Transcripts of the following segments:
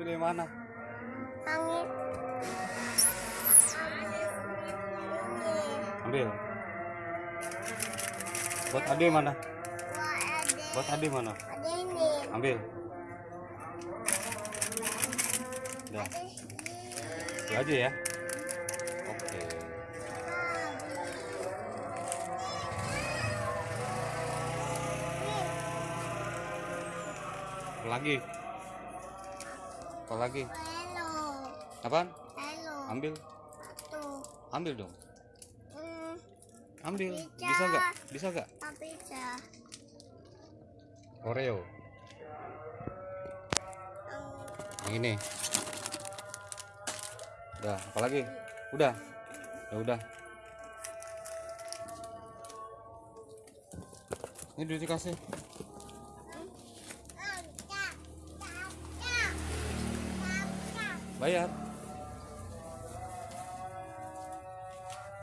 pilih mana? Langit. ambil buat ade mana? Buat ade mana? Ada ini. ambil. Ada itu aja ya. Oke. Lagi apa lagi? Hello. apaan? Hello. ambil. Tuh. ambil dong. Hmm, ambil. Bisa. nggak? Bisa nggak? Bisa. Oreo. Hmm, yang ini. Udah apalagi udah. Ya udah. Ini duit dikasih bayar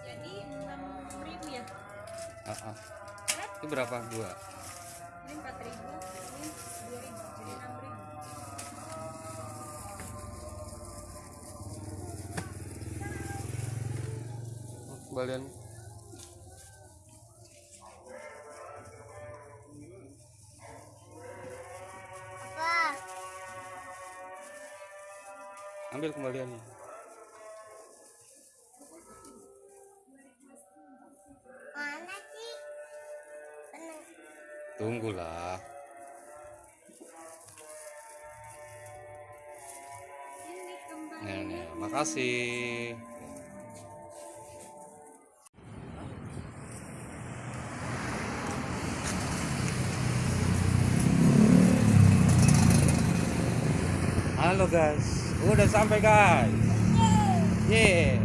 Jadi enam ribu ya? Ah, ah. itu berapa dua Ini empat ribu, ini dua ribu, jadi enam ribu. Oh, kembalian ambil kembaliannya. Mana sih? Tunggulah. Nih nih makasih. Halo guys udah sampai guys. Yeah.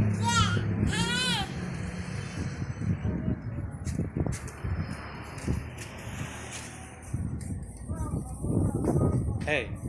Hey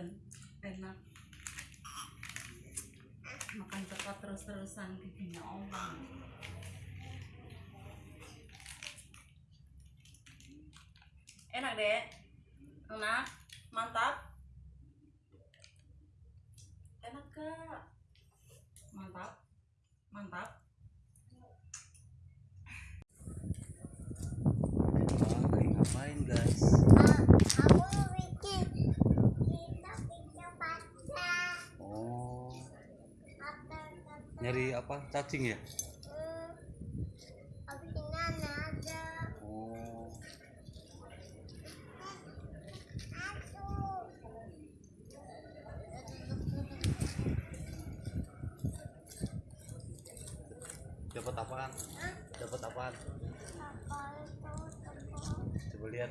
dan enak. Makan coklat terus-terusan giginya Allah. Enak deh. Enak, mantap. Enak kak. Mantap, mantap. lagi ngapain guys Aku bikin kita bisa baca. oh Apa kata? Nyari apa? Cacing ya? Oh dapat apaan? Dapat apaan? Coba lihat